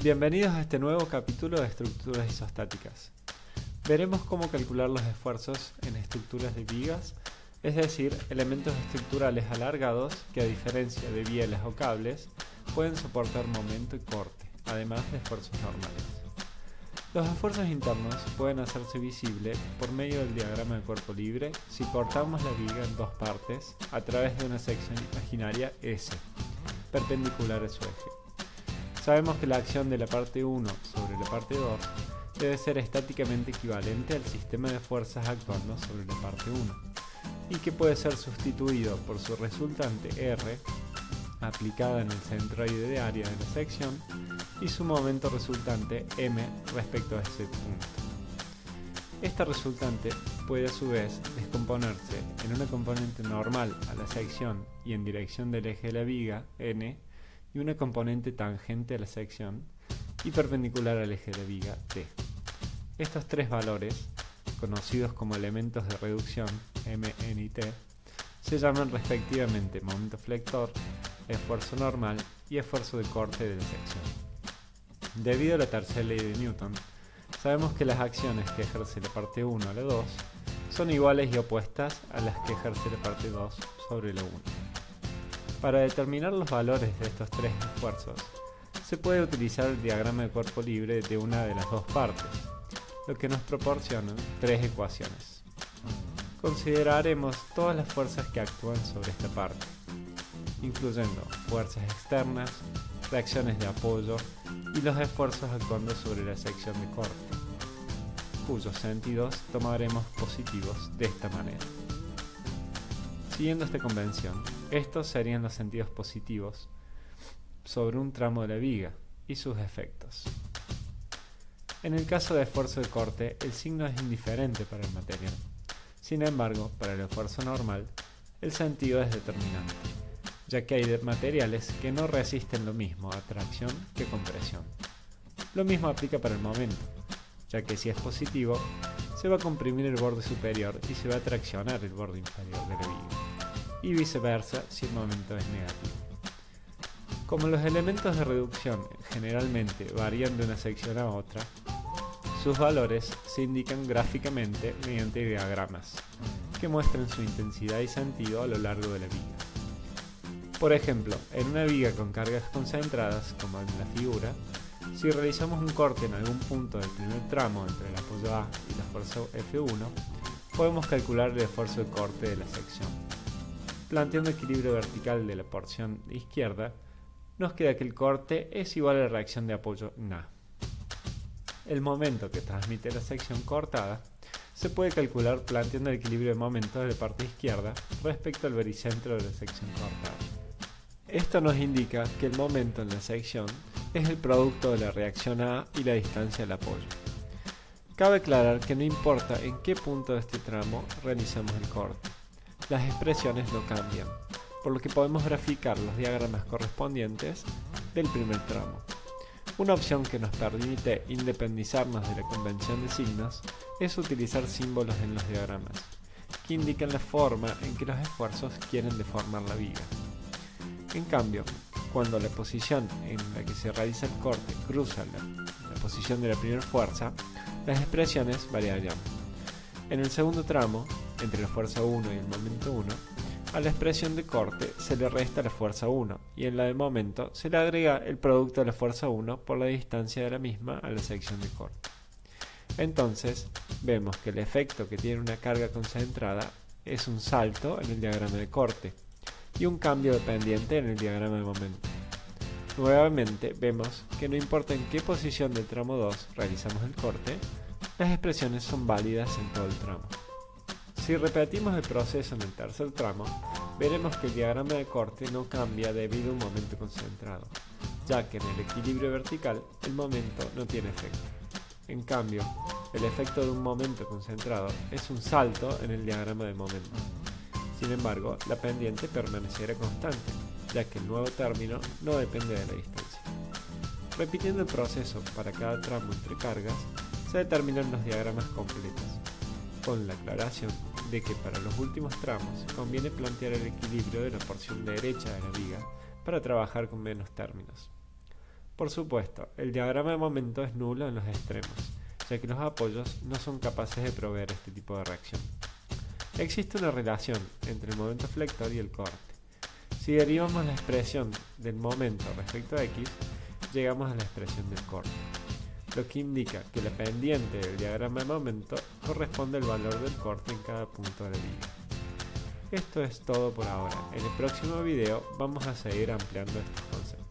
Bienvenidos a este nuevo capítulo de estructuras isostáticas. Veremos cómo calcular los esfuerzos en estructuras de vigas, es decir, elementos estructurales alargados que a diferencia de bielas o cables, pueden soportar momento y corte, además de esfuerzos normales. Los esfuerzos internos pueden hacerse visibles por medio del diagrama de cuerpo libre si cortamos la viga en dos partes a través de una sección imaginaria S, perpendicular a su eje. Sabemos que la acción de la parte 1 sobre la parte 2 debe ser estáticamente equivalente al sistema de fuerzas actuando sobre la parte 1 y que puede ser sustituido por su resultante R aplicada en el centroide de área de la sección y su momento resultante m respecto a ese punto. Esta resultante puede a su vez descomponerse en una componente normal a la sección y en dirección del eje de la viga n y una componente tangente a la sección y perpendicular al eje de viga T. Estos tres valores, conocidos como elementos de reducción M, N y T, se llaman respectivamente momento flector, esfuerzo normal y esfuerzo de corte de la sección. Debido a la tercera ley de Newton, sabemos que las acciones que ejerce la parte 1 a la 2 son iguales y opuestas a las que ejerce la parte 2 sobre la 1. Para determinar los valores de estos tres esfuerzos, se puede utilizar el diagrama de cuerpo libre de una de las dos partes, lo que nos proporciona tres ecuaciones. Consideraremos todas las fuerzas que actúan sobre esta parte, incluyendo fuerzas externas, reacciones de apoyo y los esfuerzos actuando sobre la sección de corte, cuyos sentidos tomaremos positivos de esta manera. Siguiendo esta convención, estos serían los sentidos positivos sobre un tramo de la viga y sus efectos. En el caso de esfuerzo de corte, el signo es indiferente para el material. Sin embargo, para el esfuerzo normal, el sentido es determinante, ya que hay materiales que no resisten lo mismo a tracción que compresión. Lo mismo aplica para el momento, ya que si es positivo, se va a comprimir el borde superior y se va a traccionar el borde inferior de la viga y viceversa si el momento es negativo. Como los elementos de reducción generalmente varían de una sección a otra, sus valores se indican gráficamente mediante diagramas, que muestran su intensidad y sentido a lo largo de la viga. Por ejemplo, en una viga con cargas concentradas, como en la figura, si realizamos un corte en algún punto del primer tramo entre el apoyo A y la fuerza F1, podemos calcular el esfuerzo de corte de la sección planteando equilibrio vertical de la porción izquierda, nos queda que el corte es igual a la reacción de apoyo Na. El momento que transmite la sección cortada se puede calcular planteando el equilibrio de momentos de la parte izquierda respecto al vericentro de la sección cortada. Esto nos indica que el momento en la sección es el producto de la reacción A y la distancia del apoyo. Cabe aclarar que no importa en qué punto de este tramo realizamos el corte las expresiones no cambian, por lo que podemos graficar los diagramas correspondientes del primer tramo. Una opción que nos permite independizarnos de la convención de signos es utilizar símbolos en los diagramas, que indican la forma en que los esfuerzos quieren deformar la viga. En cambio, cuando la posición en la que se realiza el corte cruza la, posición de la primera fuerza, las expresiones variarían. En el segundo tramo, entre la fuerza 1 y el momento 1, a la expresión de corte se le resta la fuerza 1 y en la de momento se le agrega el producto de la fuerza 1 por la distancia de la misma a la sección de corte. Entonces, vemos que el efecto que tiene una carga concentrada es un salto en el diagrama de corte y un cambio de pendiente en el diagrama de momento. Nuevamente vemos que no importa en qué posición del tramo 2 realizamos el corte, las expresiones son válidas en todo el tramo. Si repetimos el proceso en el tercer tramo, veremos que el diagrama de corte no cambia debido a un momento concentrado, ya que en el equilibrio vertical el momento no tiene efecto. En cambio, el efecto de un momento concentrado es un salto en el diagrama de momento. Sin embargo, la pendiente permanecerá constante, ya que el nuevo término no depende de la distancia. Repitiendo el proceso para cada tramo entre cargas, se determinan los diagramas completos, con la aclaración de que para los últimos tramos conviene plantear el equilibrio de la porción derecha de la viga para trabajar con menos términos. Por supuesto, el diagrama de momento es nulo en los extremos, ya que los apoyos no son capaces de proveer este tipo de reacción. Existe una relación entre el momento flector y el corte. Si derivamos la expresión del momento respecto a x, llegamos a la expresión del corte, lo que indica que la pendiente del diagrama de momento corresponde al valor del corte en cada punto de la. Esto es todo por ahora. En el próximo video vamos a seguir ampliando estos conceptos.